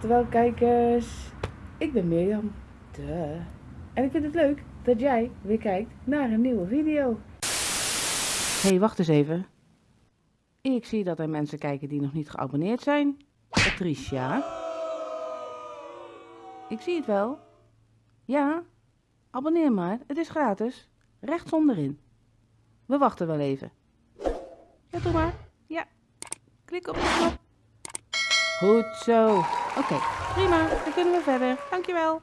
Oftewel kijkers, ik ben Mirjam. Duh. En ik vind het leuk dat jij weer kijkt naar een nieuwe video. Hey, wacht eens even. Ik zie dat er mensen kijken die nog niet geabonneerd zijn. Patricia. Ik zie het wel. Ja, abonneer maar. Het is gratis. Rechts onderin. We wachten wel even. Ja, doe maar. Ja. Klik op de knop. Goed zo. Oké, prima. Dan kunnen we verder. Dankjewel.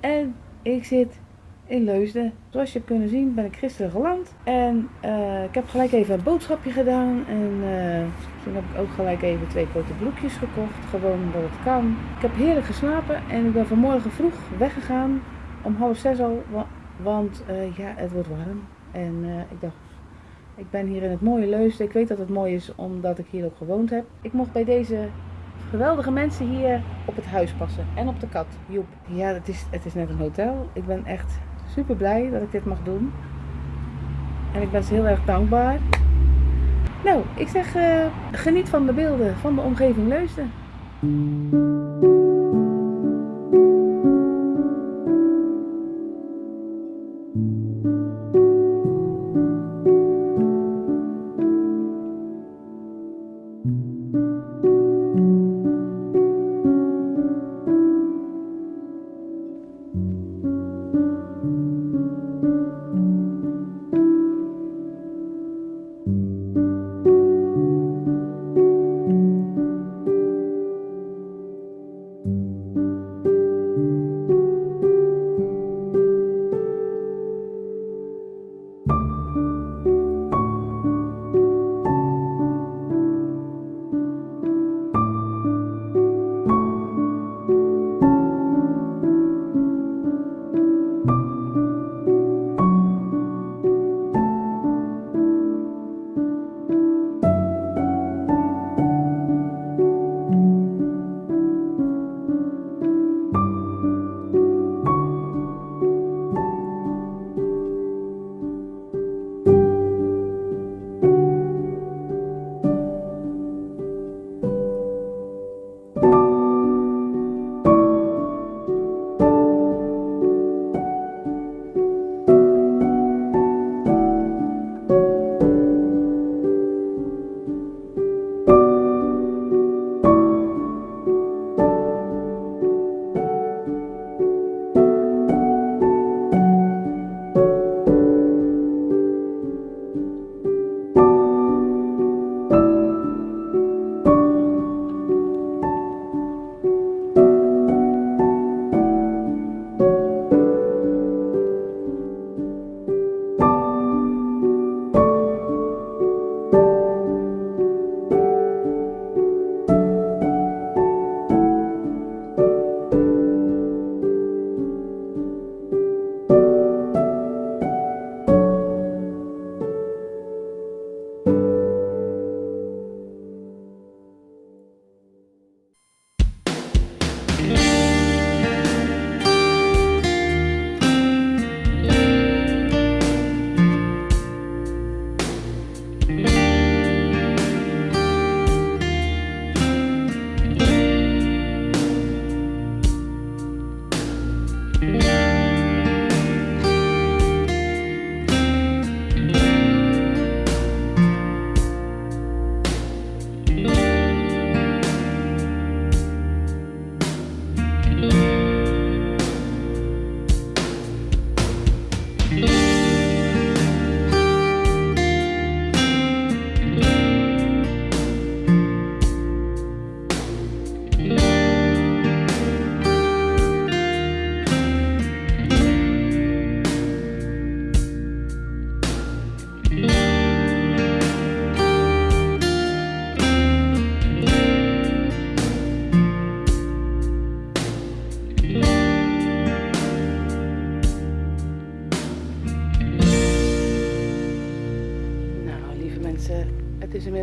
En ik zit in Leusden. Zoals je hebt kunnen zien ben ik gisteren geland. En uh, ik heb gelijk even een boodschapje gedaan. En uh, toen heb ik ook gelijk even twee korte broekjes gekocht. Gewoon omdat het kan. Ik heb heerlijk geslapen. En ik ben vanmorgen vroeg weggegaan. Om half zes al. Want uh, ja, het wordt warm. En ik dacht, ik ben hier in het mooie Leusden. Ik weet dat het mooi is omdat ik hier ook gewoond heb. Ik mocht bij deze geweldige mensen hier op het huis passen. En op de kat, Joep. Ja, het is, het is net een hotel. Ik ben echt super blij dat ik dit mag doen. En ik ben ze heel erg dankbaar. Nou, ik zeg uh, geniet van de beelden van de omgeving Leusden.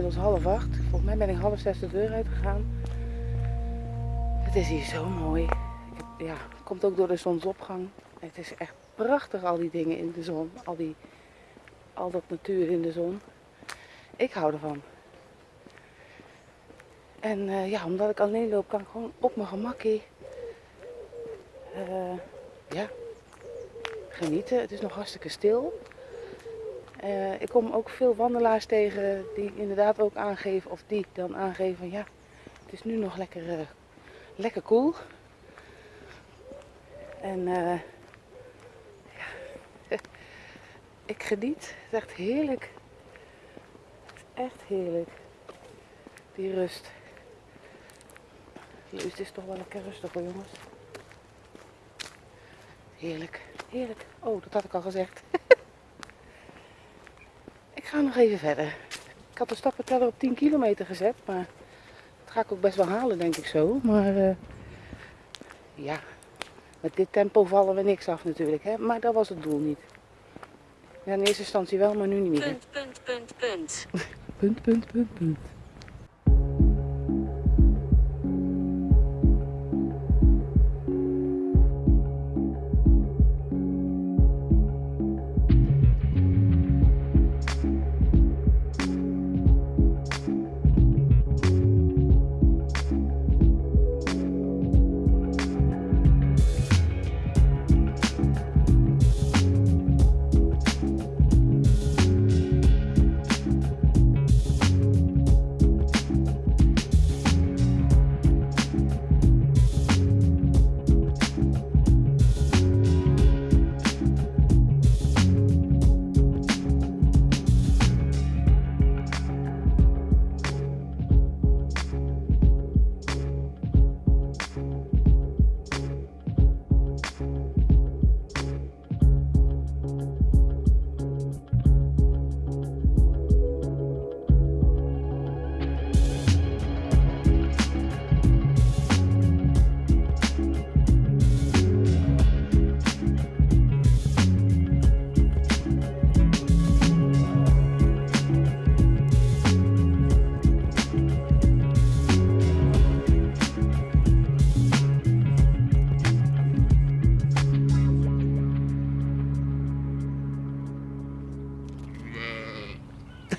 Inmiddels half acht. Volgens mij ben ik half zes de deur uitgegaan. Het is hier zo mooi. Ja, het komt ook door de zonsopgang. Het is echt prachtig al die dingen in de zon. Al, die, al dat natuur in de zon. Ik hou ervan. En eh, ja, omdat ik alleen loop, kan ik gewoon op mijn gemakkie eh, ja, genieten. Het is nog hartstikke stil. Eh, ik kom ook veel wandelaars tegen die inderdaad ook aangeven, of die dan aangeven van ja, het is nu nog lekker, eh, lekker cool. En eh, ja, ik geniet. Het is echt heerlijk. Het is echt heerlijk. Die rust. Hier is toch wel lekker rustig hoor jongens. Heerlijk, heerlijk. Oh, dat had ik al gezegd. Ik ga nog even verder. Ik had de stappenteller op 10 kilometer gezet, maar dat ga ik ook best wel halen denk ik zo. Maar eh, ja, met dit tempo vallen we niks af natuurlijk, hè? maar dat was het doel niet. Ja, in eerste instantie wel, maar nu niet meer. Punt, punt, punt, punt. Punt, punt, punt, punt.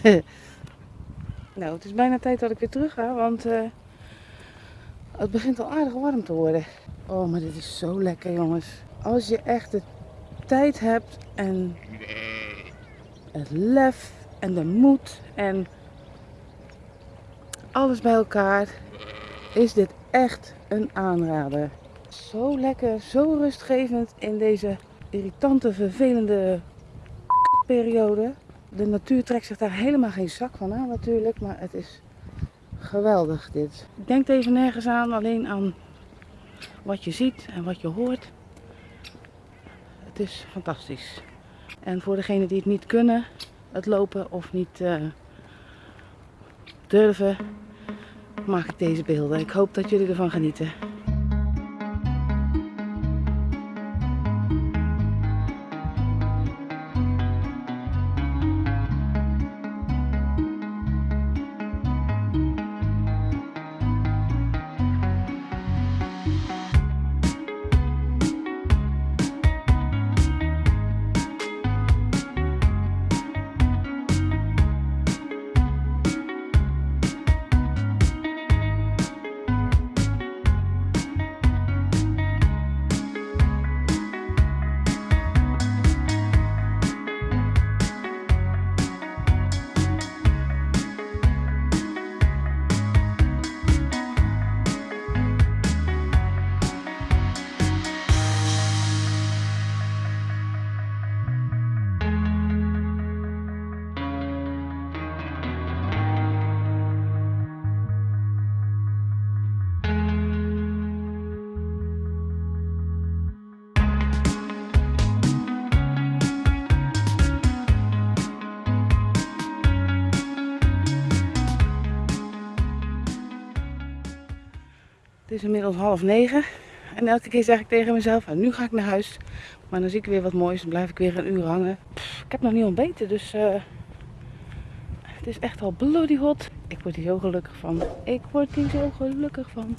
Nou, het is bijna tijd dat ik weer terug ga, want eh, het begint al aardig warm te worden. Oh, maar dit is zo lekker, jongens. Als je echt de tijd hebt en het lef en de moed en alles bij elkaar, is dit echt een aanrader. Zo lekker, zo rustgevend in deze irritante, vervelende periode. De natuur trekt zich daar helemaal geen zak van aan natuurlijk, maar het is geweldig dit. Denk even nergens aan, alleen aan wat je ziet en wat je hoort. Het is fantastisch. En voor degenen die het niet kunnen, het lopen of niet eh, durven, maak ik deze beelden. Ik hoop dat jullie ervan genieten. Het is inmiddels half negen. En elke keer zeg ik tegen mezelf, "Nou, nu ga ik naar huis. Maar dan zie ik weer wat moois en blijf ik weer een uur hangen. Ik heb nog niet ontbeten, dus eh, het is echt al bloody hot. Ik word hier zo gelukkig van. Ik word hier zo gelukkig van.